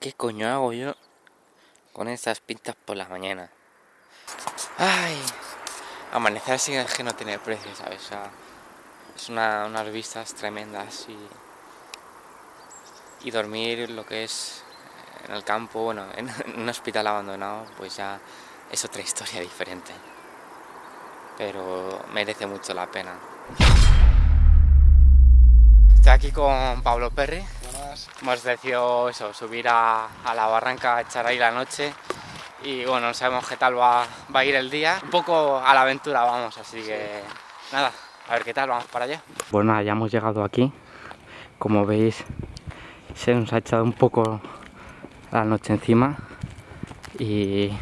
¿qué coño hago yo con estas pintas por la mañana? Ay, amanecer así es que no tiene precio, ¿sabes? Es una, unas vistas tremendas y, y dormir lo que es en el campo, bueno, en un hospital abandonado, pues ya es otra historia diferente. Pero merece mucho la pena. Estoy aquí con Pablo Perry. Hemos decidido eso, subir a, la barranca, echar ahí la noche. Y bueno, no sabemos qué tal va, a ir el día. Un poco a la aventura vamos, así que nada, a ver qué tal, vamos para allá. Pues nada, ya hemos llegado aquí. Como veis, se nos ha echado un poco la noche encima. Y,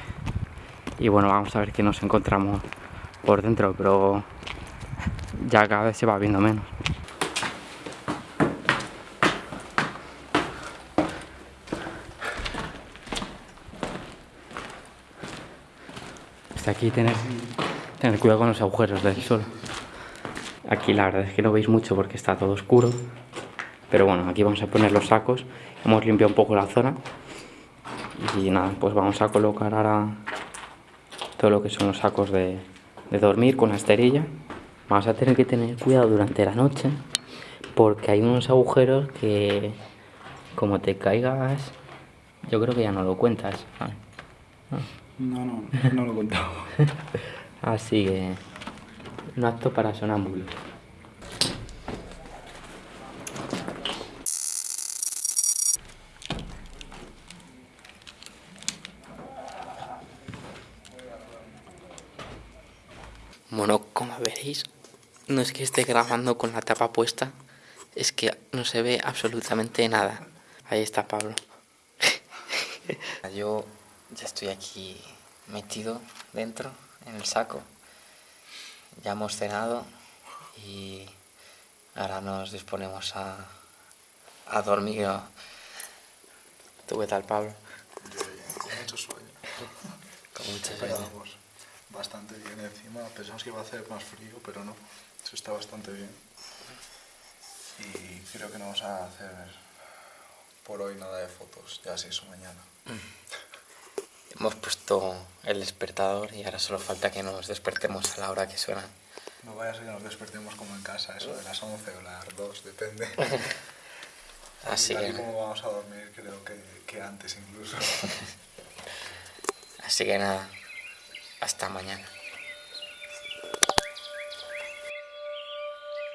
y bueno, vamos a ver qué nos encontramos por dentro, pero ya cada vez se va viendo menos. Aquí tener, tener cuidado con los agujeros del sol. Aquí la verdad es que no veis mucho porque está todo oscuro. Pero bueno, aquí vamos a poner los sacos. Hemos limpiado un poco la zona. Y nada, pues vamos a colocar ahora todo lo que son los sacos de, de dormir con la esterilla. Vamos a tener que tener cuidado durante la noche porque hay unos agujeros que como te caigas, yo creo que ya no lo cuentas. No, no, no lo he contado. Así que, un acto para sonámbulos. Bueno, como veréis, no es que esté grabando con la tapa puesta, es que no se ve absolutamente nada. Ahí está Pablo. Yo ya estoy aquí metido dentro, en el saco. Ya hemos cenado y ahora nos disponemos a, a dormir. ¿Tú qué tal, Pablo? con mucho sueño. con mucho sueño. bastante bien encima. Pensamos que iba a hacer más frío, pero no. Eso está bastante bien. Y creo que no vamos a hacer por hoy nada de fotos, ya si eso mañana. Hemos puesto el despertador y ahora solo falta que nos despertemos a la hora que suena. No vaya a ser que nos despertemos como en casa, eso de las 11 o las 2, depende. Así que... como vamos a dormir, creo que, que antes incluso. Así que nada, hasta mañana.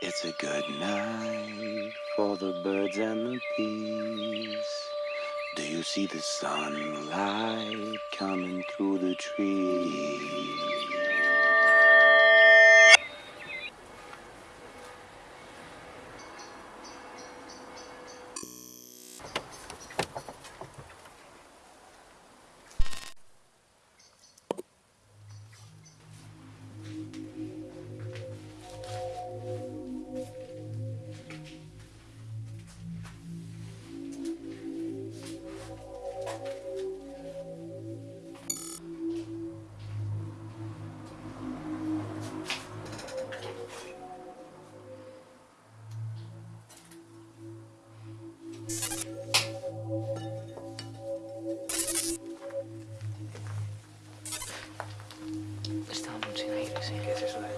It's a good night for the birds and the bees. Do you see the sunlight coming through the trees?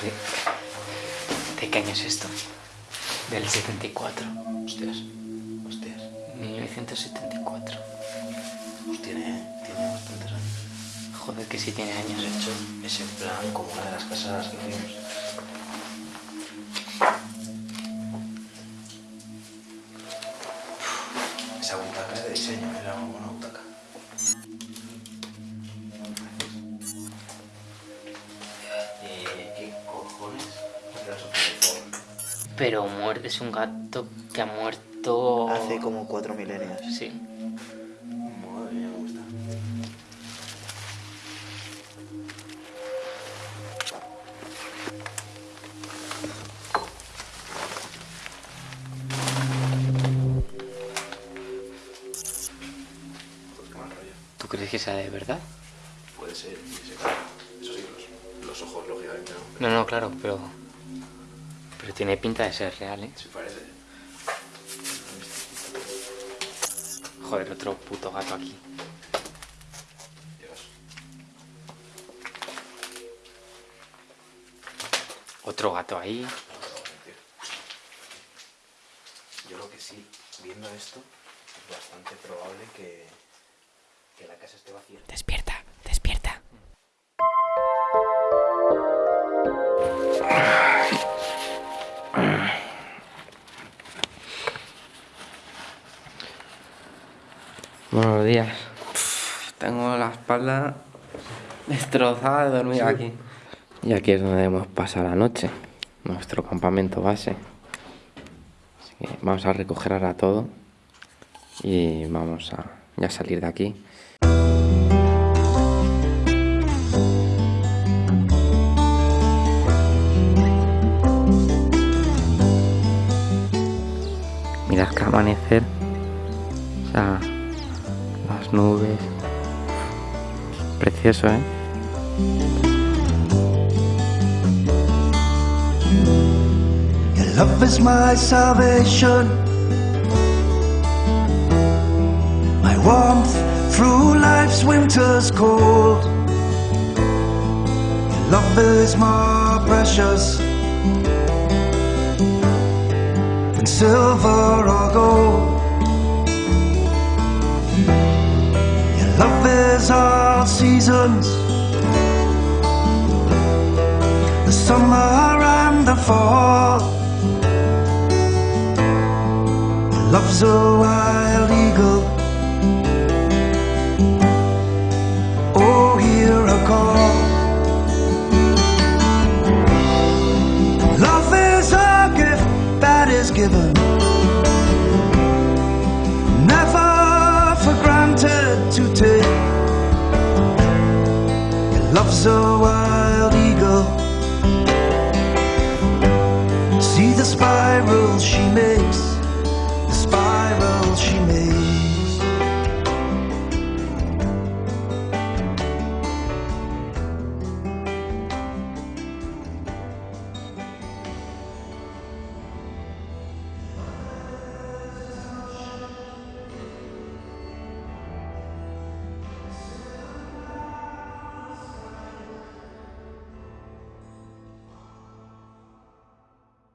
¿De qué año es esto? Del 74. Hostias. Hostias. 1974. Pues tiene, tiene bastantes años. Joder, que sí tiene años. De hecho, es en plan como una de las casas que vimos. Esa es de diseño. Pero muerte es un gato que ha muerto... Hace como cuatro milenios. Sí. Madre mía, mal rollo. ¿Tú crees que sea de verdad? Puede ser, y se cae. Eso sí, los, los ojos, lógicamente, no. No, no, claro, pero... Pero tiene pinta de ser real, ¿eh? Sí parece. Joder, otro puto gato aquí. Dios. Otro gato ahí. Yo lo que sí, viendo esto, es bastante probable que, que la casa esté vacía. Despierta. Tengo la espalda destrozada de dormir aquí. Y aquí es donde hemos pasado la noche, nuestro campamento base. Así que vamos a recoger ahora todo y vamos a ya salir de aquí. Precioso, ¿eh? Your love is my salvation. My warmth through life's winter's cold. Your love is more precious than silver or gold. All seasons, the summer and the fall. Love's a wild eagle. Oh, hear a call. Love is a gift that is given. sounds she makes.